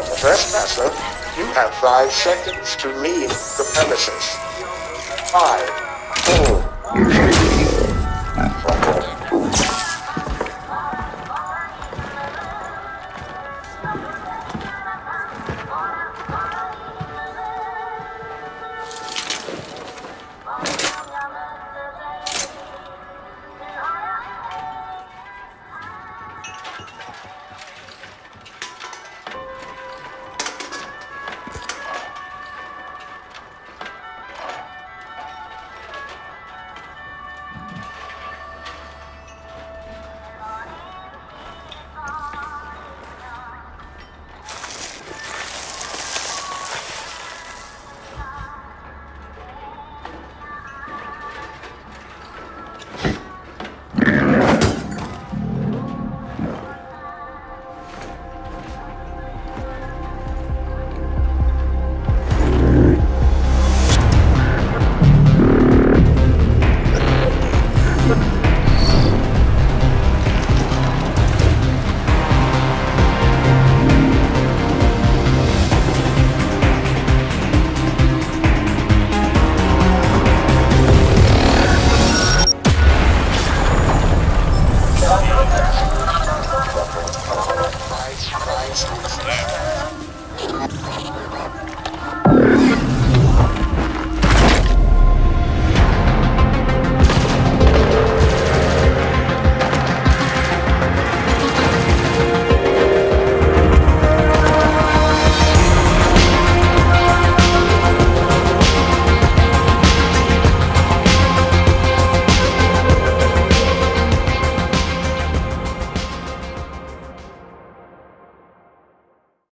are the trespasser, you have five seconds to leave the premises. Five, four, Gracias.